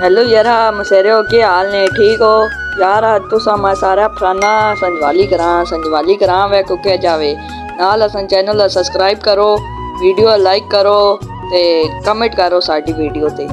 Hello यार हाँ, मसेरे हो के हाल ने ठीक हो? यार तुस तो मैं सारा फलाना संजवाली करा संजवाली करा वे कुके जावे नाल असन चैनल सब्सक्राइब करो वीडियो लाइक करो, ते कमेंट करो साड़ी वीडियो ते।